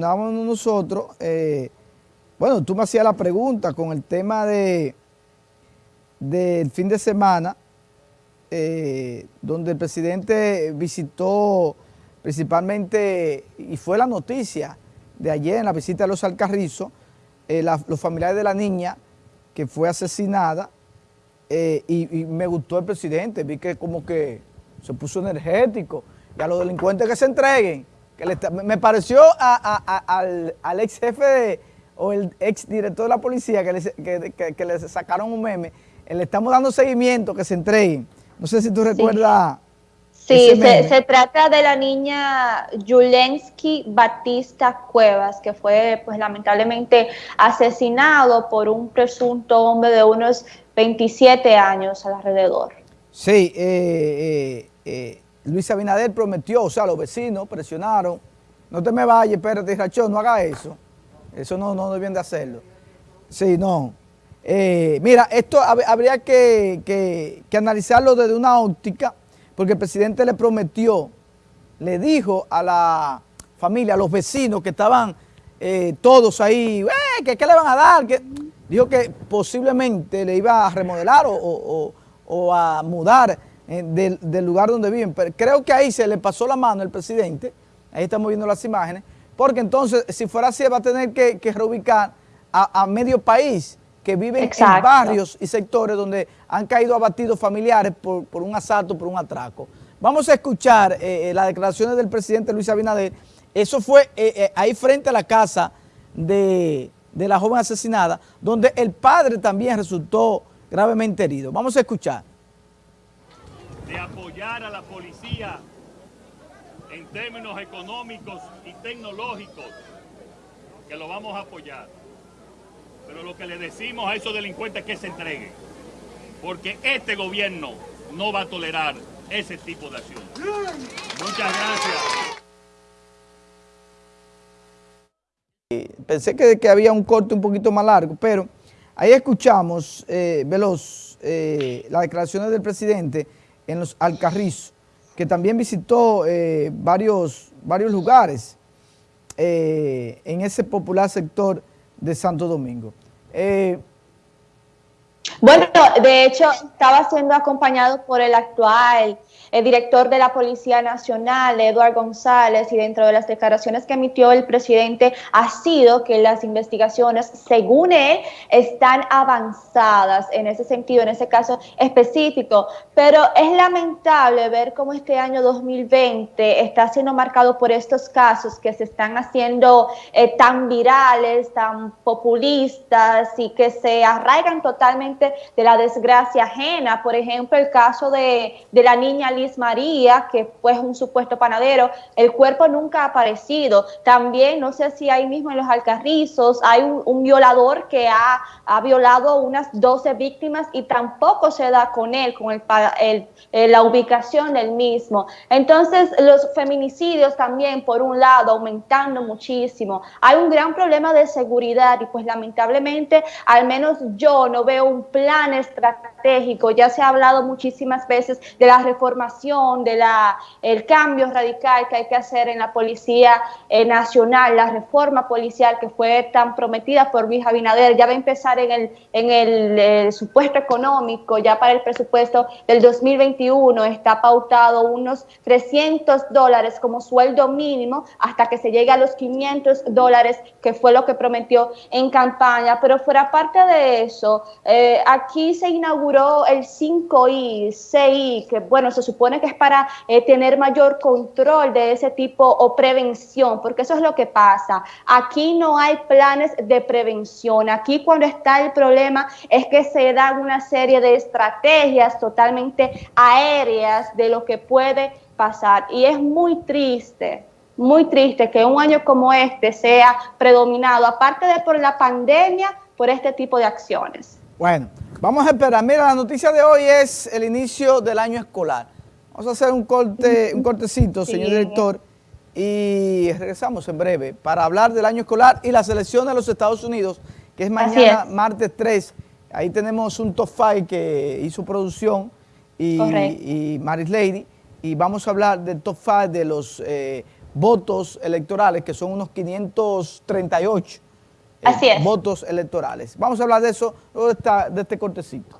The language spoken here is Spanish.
Nosotros, eh, bueno, tú me hacías la pregunta con el tema de del fin de semana, eh, donde el presidente visitó principalmente, y fue la noticia de ayer en la visita de los Alcarrizos, eh, los familiares de la niña que fue asesinada, y, me gustó el presidente, vi que como que se puso energético, y a los delincuentes que se entreguen, me pareció al, ex jefe o el ex director de la policía que le, que, sacaron un meme, eh, le estamos dando seguimiento, que se entreguen. No sé si tú recuerdas... Sí, se, trata de la niña Yulensky Batista Cuevas, que fue pues lamentablemente asesinado por un presunto hombre de unos 27 años alrededor. Sí, eh, eh, eh Luis Abinader prometió, o sea, los vecinos presionaron, no te me vayas, espérate, Rachón, no haga eso. Eso no, no debían de hacerlo. Sí, no. Eh, mira, esto habría que, analizarlo desde una óptica, porque el presidente le prometió, le dijo a la familia, a los vecinos que estaban eh, todos ahí, eh, ¿qué, le van a dar? Que, dijo que posiblemente le iba a remodelar o, o a mudar eh, del, lugar donde viven. Pero creo que ahí se le pasó la mano el presidente, ahí estamos viendo las imágenes, porque entonces si fuera así va a tener que, reubicar a, medio país que viven en barrios y sectores donde han caído abatidos familiares por, un asalto, por un atraco. Vamos a escuchar eh, eh, las declaraciones del presidente Luis Abinader. Eso fue ahí frente a la casa de, de la joven asesinada, donde el padre también resultó gravemente herido. Vamos a escuchar de apoyar a la policía en términos económicos y tecnológicos, que lo vamos a apoyar. Pero lo que le decimos a esos delincuentes es que se entreguen, porque este gobierno no va a tolerar ese tipo de acción. Muchas gracias. Pensé que, había un corte un poquito más largo, pero ahí escuchamos, eh, Veloz, eh, las declaraciones del presidente en los Alcarrizos, que también visitó eh, varios, varios lugares eh, en ese popular sector de Santo Domingo. Eh, bueno, de hecho, estaba siendo acompañado por el actual director de la Policía Nacional, Eduardo González, y dentro de las declaraciones que emitió el presidente ha sido que las investigaciones, según él, están avanzadas en ese sentido, en ese caso específico. Pero es lamentable ver cómo este año 2020 está siendo marcado por estos casos que se están haciendo eh, tan virales, tan populistas y que se arraigan totalmente de la desgracia. Por ejemplo, el caso de, de la niña María, que fue un supuesto panadero, el cuerpo nunca ha aparecido. También, no sé si ahí mismo en los Alcarrizos hay un, violador que ha, ha, violado unas 12 víctimas y tampoco se da con él, con el, el, la ubicación del mismo. Entonces, los feminicidios también, por un lado, aumentando muchísimo. Hay un gran problema de seguridad y pues lamentablemente, al menos yo no veo un plan estratégico. Ya se ha hablado muchísimas veces de la reforma de la, cambio radical que hay que hacer en la Policía eh, Nacional, la reforma policial que fue tan prometida por Luis Abinader, ya va a empezar en el, en el, supuesto económico, ya para el presupuesto del 2021 está pautado unos 300 dólares como sueldo mínimo hasta que se llegue a los 500 dólares, que fue lo que prometió en campaña. Pero fuera parte de eso, eh, aquí se inauguró el 5I, 6I, que bueno, se supone que es para eh, tener mayor control de ese tipo o prevención, porque eso es lo que pasa. Aquí no hay planes de prevención. Aquí cuando está el problema es que se dan una serie de estrategias totalmente aéreas de lo que puede pasar. Y es muy triste muy triste que un año como este sea predominado, aparte de por la pandemia, por este tipo de acciones. Bueno, vamos a esperar. Mira, la noticia de hoy es el inicio del año escolar. Vamos a hacer un corte, un cortecito, señor director, y regresamos en breve para hablar del año escolar y la selección de los Estados Unidos, que es mañana, martes 3. Ahí tenemos un top 5 que hizo producción y, y Maris Lady, y vamos a hablar del top 5 de los eh, votos electorales, que son unos 538 eh, Así es. votos electorales. Vamos a hablar de eso luego de, esta- de este cortecito.